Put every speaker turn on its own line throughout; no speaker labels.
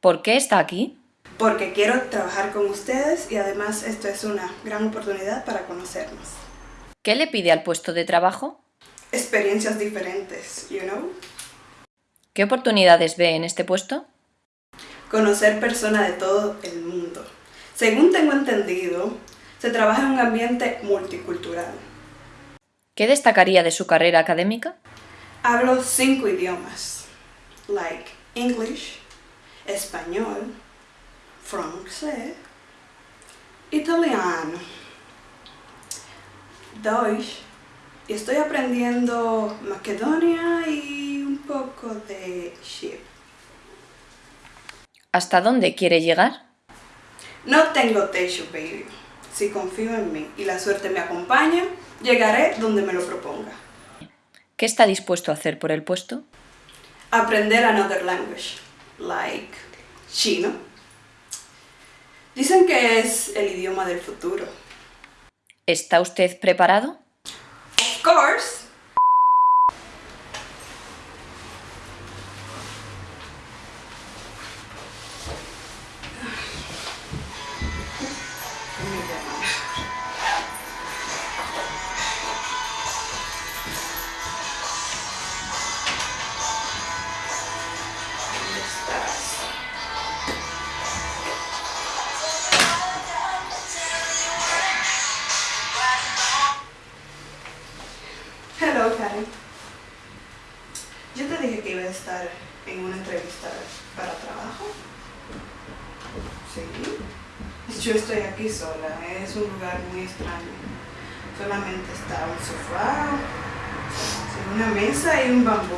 ¿Por qué está aquí?
Porque quiero trabajar con ustedes y además esto es una gran oportunidad para conocernos.
¿Qué le pide al puesto de trabajo?
Experiencias diferentes, you know?
¿Qué oportunidades ve en este puesto?
Conocer personas de todo el mundo. Según tengo entendido, se trabaja en un ambiente multicultural.
¿Qué destacaría de su carrera académica?
Hablo cinco idiomas, like English, español, francés, italiano, Deutsch, y estoy aprendiendo Macedonia y un poco de Chip.
¿Hasta dónde quiere llegar?
No tengo techo, baby. Si confío en mí y la suerte me acompaña, llegaré donde me lo proponga.
¿Qué está dispuesto a hacer por el puesto?
Aprender another language, like chino. Dicen que es el idioma del futuro.
¿Está usted preparado?
Of course. Estar en una entrevista para trabajo. Sí. Yo estoy aquí sola. Es un lugar muy extraño. Solamente está un sofá, una mesa y un bambú.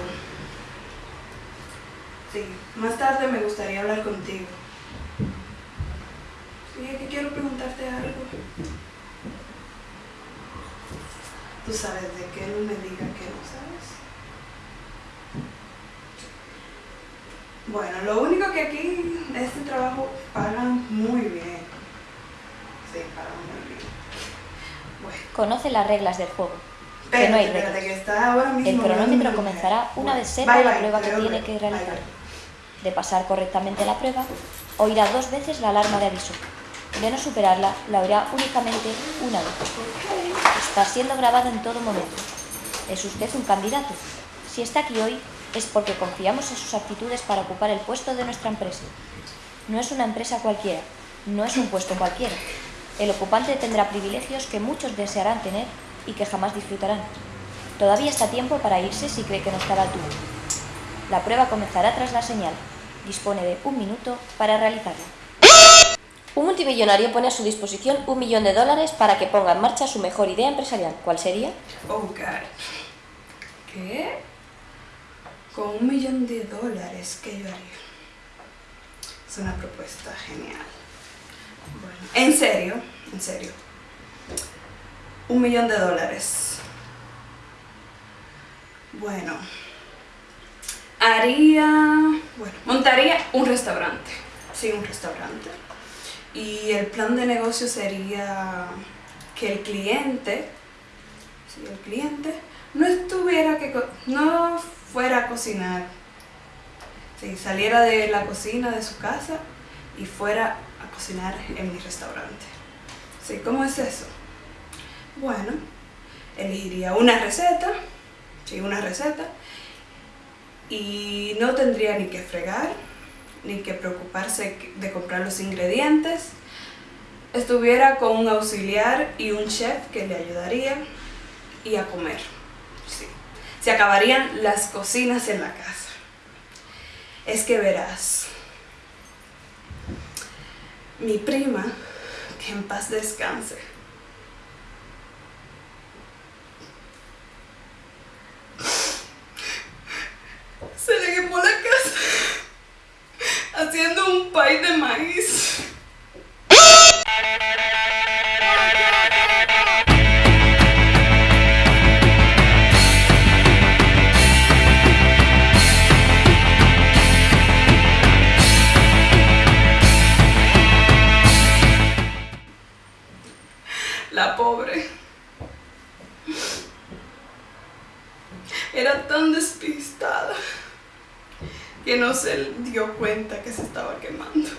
Sí, más tarde me gustaría hablar contigo. Sí, es que quiero preguntarte algo. Tú sabes de qué no me digas que no sabes. Bueno, lo único que aquí, este trabajo, pagan muy bien. Sí, pagan muy bien. Bueno,
Conoce las reglas del juego. Que
espérate,
no hay reglas.
que está ahora mismo
El cronómetro comenzará una vez sepa la prueba que tiene que realizar. De pasar correctamente la prueba, oirá dos veces la alarma de aviso. De no superarla, la oirá únicamente una vez. Está siendo grabada en todo momento. ¿Es usted un candidato? Si está aquí hoy, es porque confiamos en sus aptitudes para ocupar el puesto de nuestra empresa. No es una empresa cualquiera, no es un puesto cualquiera. El ocupante tendrá privilegios que muchos desearán tener y que jamás disfrutarán. Todavía está tiempo para irse si cree que no está a la altura. La prueba comenzará tras la señal. Dispone de un minuto para realizarla. Un multimillonario pone a su disposición un millón de dólares para que ponga en marcha su mejor idea empresarial. ¿Cuál sería?
Oh, God. ¿Qué? Con un millón de dólares, ¿qué yo haría? Es una propuesta genial. Bueno, en serio, en serio. Un millón de dólares. Bueno, haría, bueno, montaría un restaurante. Sí, un restaurante. Y el plan de negocio sería que el cliente si el cliente no estuviera que no fuera a cocinar, si saliera de la cocina de su casa y fuera a cocinar en mi restaurante. Sí, ¿cómo es eso? Bueno, elegiría una receta, sí, una receta, y no tendría ni que fregar, ni que preocuparse de comprar los ingredientes. Estuviera con un auxiliar y un chef que le ayudaría y a comer. Sí. Se acabarían las cocinas en la casa. Es que verás, mi prima, que en paz descanse, pobre. Era tan despistada. que no se dio cuenta que se estaba quemando.